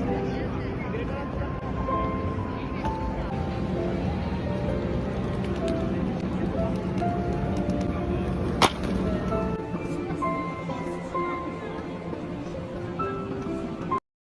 Gracias.